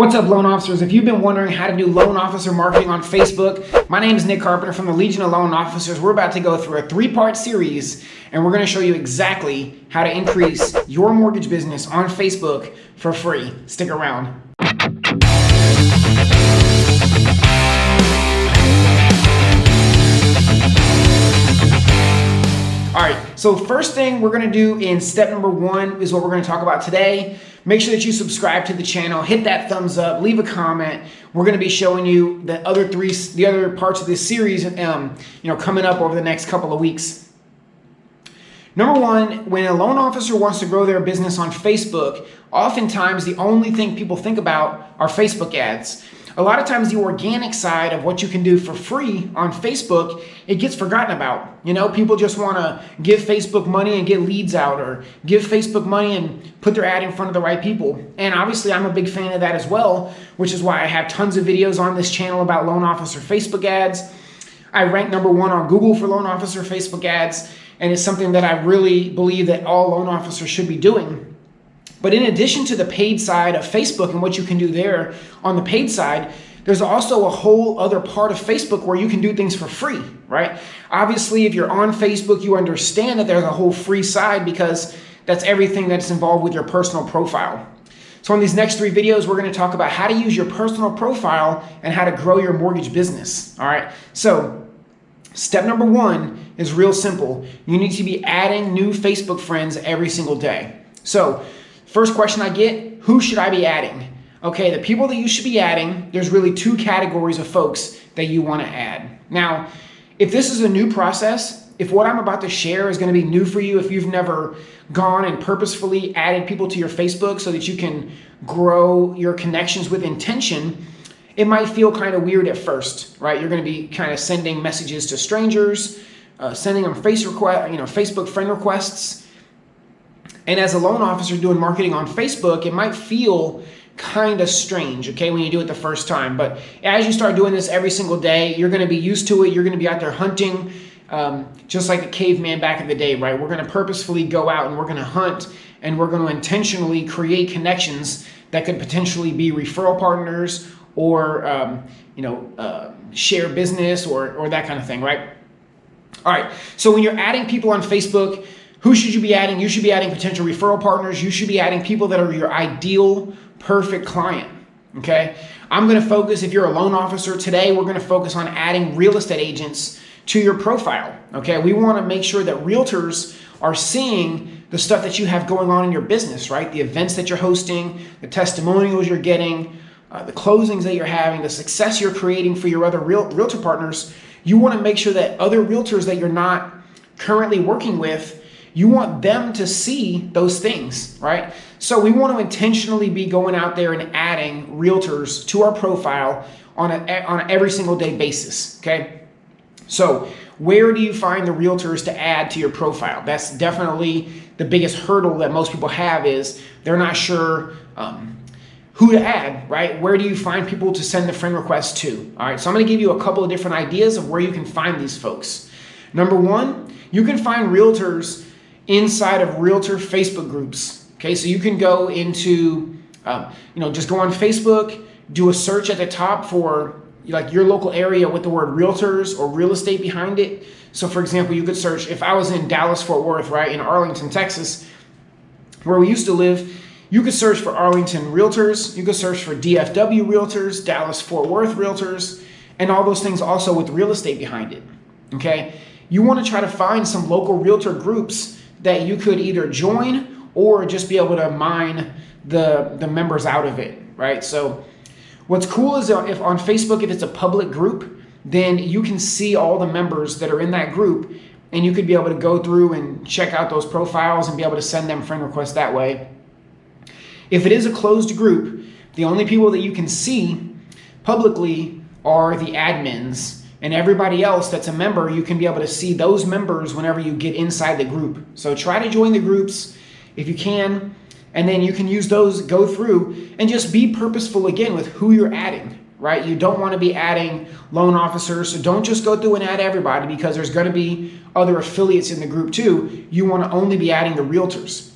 What's up, loan officers? If you've been wondering how to do loan officer marketing on Facebook, my name is Nick Carpenter from the Legion of Loan Officers. We're about to go through a three part series and we're going to show you exactly how to increase your mortgage business on Facebook for free. Stick around. All right, so first thing we're gonna do in step number one is what we're gonna talk about today. Make sure that you subscribe to the channel, hit that thumbs up, leave a comment. We're gonna be showing you the other three, the other parts of this series, um, you know, coming up over the next couple of weeks. Number one, when a loan officer wants to grow their business on Facebook, oftentimes the only thing people think about are Facebook ads a lot of times the organic side of what you can do for free on Facebook, it gets forgotten about. You know, people just want to give Facebook money and get leads out or give Facebook money and put their ad in front of the right people. And obviously I'm a big fan of that as well, which is why I have tons of videos on this channel about loan officer Facebook ads. I rank number one on Google for loan officer Facebook ads, and it's something that I really believe that all loan officers should be doing. But in addition to the paid side of Facebook and what you can do there on the paid side, there's also a whole other part of Facebook where you can do things for free, right? Obviously, if you're on Facebook, you understand that there's a whole free side because that's everything that's involved with your personal profile. So in these next three videos, we're gonna talk about how to use your personal profile and how to grow your mortgage business, all right? So step number one is real simple. You need to be adding new Facebook friends every single day. So First question I get, who should I be adding? Okay, the people that you should be adding, there's really two categories of folks that you want to add. Now, if this is a new process, if what I'm about to share is going to be new for you, if you've never gone and purposefully added people to your Facebook so that you can grow your connections with intention, it might feel kind of weird at first, right? You're going to be kind of sending messages to strangers, uh, sending them face request, you know, Facebook friend requests, and as a loan officer doing marketing on Facebook, it might feel kind of strange, okay, when you do it the first time. But as you start doing this every single day, you're going to be used to it. You're going to be out there hunting, um, just like a caveman back in the day, right? We're going to purposefully go out and we're going to hunt and we're going to intentionally create connections that could potentially be referral partners or, um, you know, uh, share business or, or that kind of thing, right? All right, so when you're adding people on Facebook, who should you be adding? You should be adding potential referral partners. You should be adding people that are your ideal, perfect client. Okay. I'm going to focus, if you're a loan officer today, we're going to focus on adding real estate agents to your profile. Okay. We want to make sure that realtors are seeing the stuff that you have going on in your business, right? The events that you're hosting, the testimonials you're getting, uh, the closings that you're having, the success you're creating for your other real, realtor partners. You want to make sure that other realtors that you're not currently working with you want them to see those things, right? So we want to intentionally be going out there and adding realtors to our profile on, a, on an every single day basis, okay? So where do you find the realtors to add to your profile? That's definitely the biggest hurdle that most people have is they're not sure um, who to add, right? Where do you find people to send the friend request to? All right, so I'm gonna give you a couple of different ideas of where you can find these folks. Number one, you can find realtors inside of realtor Facebook groups. Okay, so you can go into, um, you know, just go on Facebook, do a search at the top for like your local area with the word realtors or real estate behind it. So for example, you could search, if I was in Dallas, Fort Worth, right, in Arlington, Texas, where we used to live, you could search for Arlington Realtors, you could search for DFW Realtors, Dallas Fort Worth Realtors, and all those things also with real estate behind it. Okay? You want to try to find some local realtor groups that you could either join or just be able to mine the, the members out of it, right? So what's cool is if on Facebook, if it's a public group, then you can see all the members that are in that group and you could be able to go through and check out those profiles and be able to send them friend requests that way. If it is a closed group, the only people that you can see publicly are the admins and everybody else that's a member, you can be able to see those members whenever you get inside the group. So try to join the groups if you can, and then you can use those, go through, and just be purposeful again with who you're adding, right? You don't want to be adding loan officers, so don't just go through and add everybody because there's going to be other affiliates in the group too. You want to only be adding the realtors.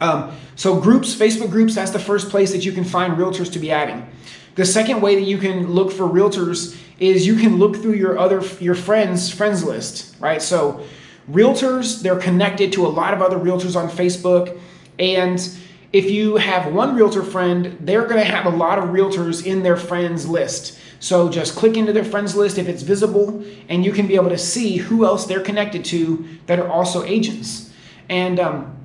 Um, so groups, Facebook groups, that's the first place that you can find realtors to be adding. The second way that you can look for realtors is you can look through your other your friends friends list, right? So realtors, they're connected to a lot of other realtors on Facebook and if you have one realtor friend, they're going to have a lot of realtors in their friends list. So just click into their friends list if it's visible, and you can be able to see who else they're connected to that are also agents. And um,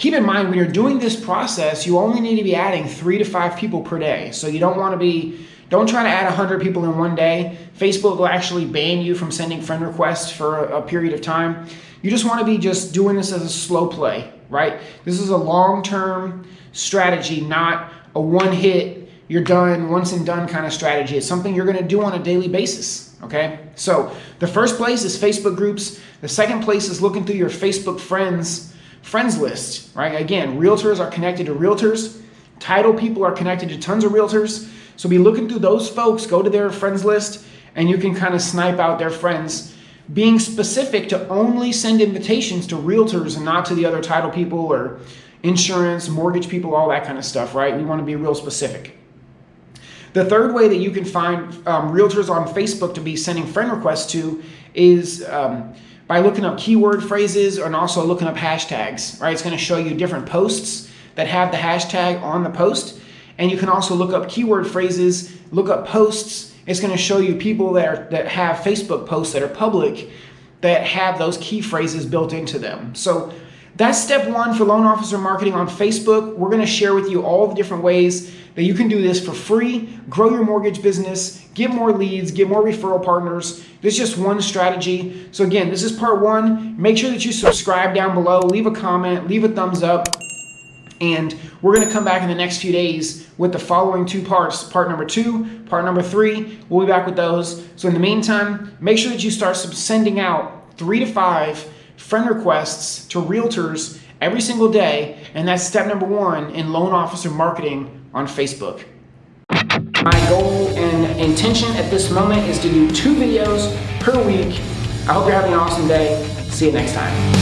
keep in mind when you're doing this process, you only need to be adding three to five people per day. So you don't want to be, don't try to add 100 people in one day. Facebook will actually ban you from sending friend requests for a, a period of time. You just want to be just doing this as a slow play, right? This is a long-term strategy, not a one-hit, you're done, once and done kind of strategy. It's something you're going to do on a daily basis, okay? So the first place is Facebook groups. The second place is looking through your Facebook friends friends list, right? Again, realtors are connected to realtors. Title people are connected to tons of realtors. So be looking through those folks, go to their friends list, and you can kind of snipe out their friends being specific to only send invitations to realtors and not to the other title people or insurance, mortgage people, all that kind of stuff, right? We want to be real specific. The third way that you can find um, realtors on Facebook to be sending friend requests to is um, by looking up keyword phrases and also looking up hashtags, right? It's going to show you different posts that have the hashtag on the post. And you can also look up keyword phrases, look up posts it's going to show you people that, are, that have Facebook posts that are public that have those key phrases built into them. So that's step one for loan officer marketing on Facebook. We're going to share with you all the different ways that you can do this for free, grow your mortgage business, get more leads, get more referral partners. This is just one strategy. So again, this is part one. Make sure that you subscribe down below, leave a comment, leave a thumbs up. And we're going to come back in the next few days with the following two parts, part number two, part number three. We'll be back with those. So in the meantime, make sure that you start sending out three to five friend requests to realtors every single day. And that's step number one in loan officer marketing on Facebook. My goal and intention at this moment is to do two videos per week. I hope you're having an awesome day. See you next time.